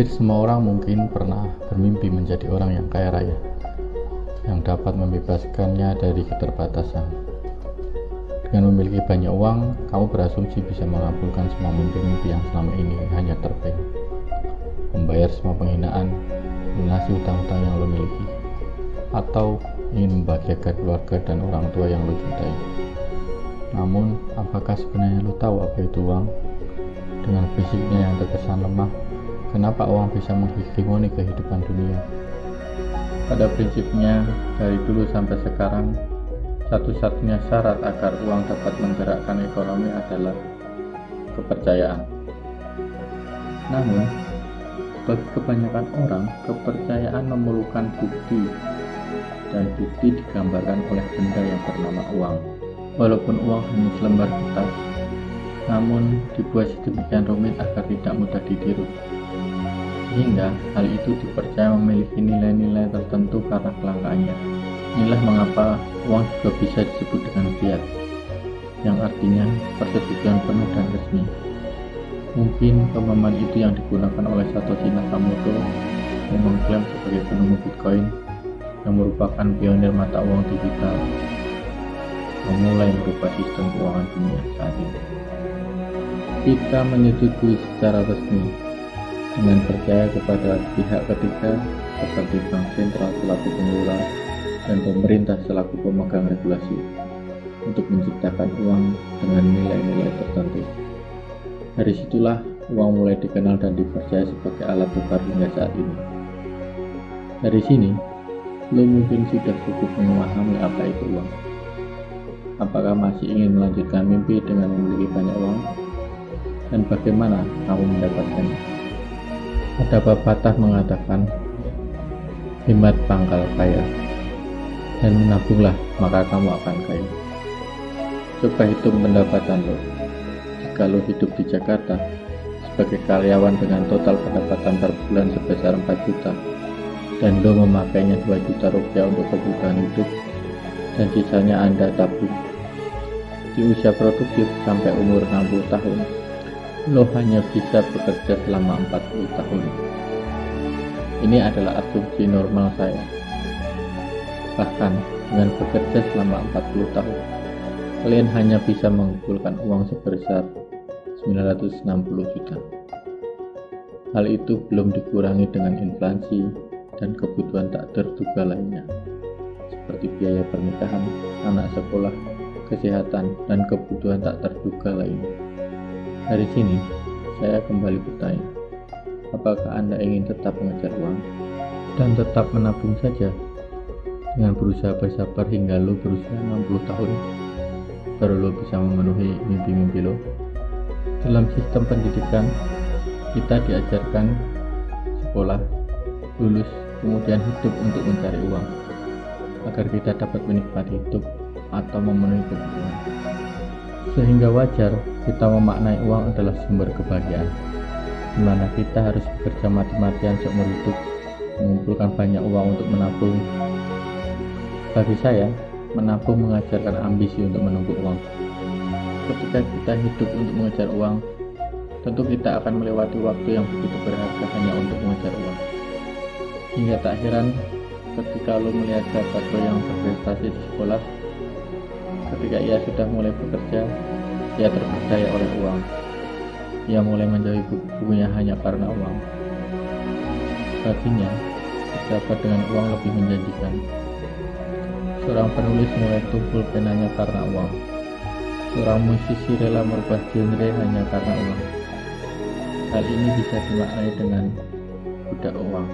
Hampir semua orang mungkin pernah bermimpi menjadi orang yang kaya raya, yang dapat membebaskannya dari keterbatasan. Dengan memiliki banyak uang, kamu berasumsi bisa mengabulkan semua mimpi-mimpi yang selama ini hanya terpeng. Membayar semua penghinaan, melunasi hutang-hutang yang lo miliki, atau ingin membahagiakan keluarga dan orang tua yang lo cintai. Namun, apakah sebenarnya lo tahu apa itu uang? Dengan fisiknya yang terkesan lemah, Kenapa uang bisa menghegemoni kehidupan dunia? Pada prinsipnya, dari dulu sampai sekarang, satu-satunya syarat agar uang dapat menggerakkan ekonomi adalah kepercayaan. Namun, bagi kebanyakan orang, kepercayaan memerlukan bukti, dan bukti digambarkan oleh benda yang bernama uang. Walaupun uang hanya selembar kertas, namun dibuat sedemikian rumit agar tidak mudah ditiru sehingga hal itu dipercaya memiliki nilai-nilai tertentu karena kelangkaannya. Inilah mengapa uang juga bisa disebut dengan fiat, yang artinya persetujuan penuh dan resmi. Mungkin pemahaman itu yang digunakan oleh Satoshi Nakamoto yang mengklaim sebagai penemu Bitcoin yang merupakan pionir mata uang digital memulai merubah sistem keuangan dunia saat ini. Kita menyetujui secara resmi dengan percaya kepada pihak ketiga seperti bank sentral selaku pengelola dan pemerintah selaku pemegang regulasi untuk menciptakan uang dengan nilai-nilai tertentu. Dari situlah uang mulai dikenal dan dipercaya sebagai alat tukar hingga saat ini. Dari sini, lo mungkin sudah cukup memahami apa itu uang. Apakah masih ingin melanjutkan mimpi dengan memiliki banyak uang? Dan bagaimana kamu mendapatkannya? Ada pepatah mengatakan, hemat pangkal kaya, dan menabunglah maka kamu akan kaya. Coba hitung pendapatan lo. Jika lo hidup di Jakarta sebagai karyawan dengan total pendapatan per bulan sebesar 4 juta, dan lo memakainya 2 juta rupiah untuk kebutuhan hidup, dan sisanya Anda tabung. Di usia produktif sampai umur 60 tahun, lo hanya bisa bekerja selama 40 tahun. Ini adalah asumsi normal saya. Bahkan dengan bekerja selama 40 tahun, kalian hanya bisa mengumpulkan uang sebesar 960 juta. Hal itu belum dikurangi dengan inflasi dan kebutuhan tak terduga lainnya, seperti biaya pernikahan, anak sekolah, kesehatan, dan kebutuhan tak terduga lainnya. Dari sini, saya kembali bertanya, apakah Anda ingin tetap mengejar uang dan tetap menabung saja dengan berusaha bersabar hingga lo berusia 60 tahun baru lo bisa memenuhi mimpi-mimpi lo? Dalam sistem pendidikan, kita diajarkan sekolah, lulus, kemudian hidup untuk mencari uang agar kita dapat menikmati hidup atau memenuhi kebutuhan. Sehingga wajar kita memaknai uang adalah sumber kebahagiaan, di mana kita harus bekerja mati-matian seumur hidup, mengumpulkan banyak uang untuk menabung. Bagi saya, menabung mengajarkan ambisi untuk menumpuk uang. Ketika kita hidup untuk mengejar uang, tentu kita akan melewati waktu yang begitu berharga hanya untuk mengejar uang. Hingga tak heran ketika lo melihat sahabat lo yang berprestasi di sekolah, ketika ia sudah mulai bekerja, ia terpercaya oleh uang. Ia mulai menjauhi bukunya hanya karena uang. Baginya, dapat dengan uang lebih menjanjikan. Seorang penulis mulai tumpul penanya karena uang. Seorang musisi rela merubah genre hanya karena uang. Hal ini bisa dimaknai dengan budak uang.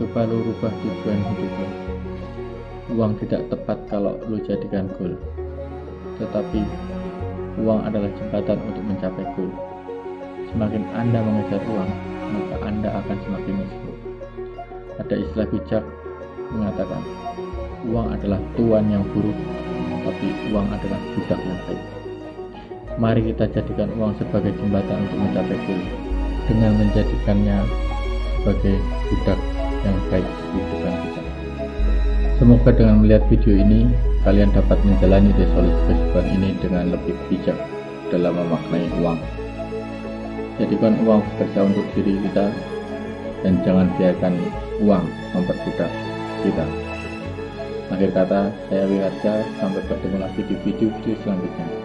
Coba lu rubah tujuan hidup lo. Uang tidak tepat kalau lu jadikan goal tetapi uang adalah jembatan untuk mencapai goal. Semakin Anda mengejar uang, maka Anda akan semakin miskin. Ada istilah bijak mengatakan, uang adalah tuan yang buruk, tapi uang adalah budak yang baik. Mari kita jadikan uang sebagai jembatan untuk mencapai goal, dengan menjadikannya sebagai budak yang baik di kehidupan kita. Semoga dengan melihat video ini, kalian dapat menjalani resolusi kehidupan ini dengan lebih bijak dalam memaknai uang. jadikan uang bekerja untuk diri kita dan jangan biarkan uang memperbudak kita akhir kata saya Wiharja sampai bertemu lagi di video-video selanjutnya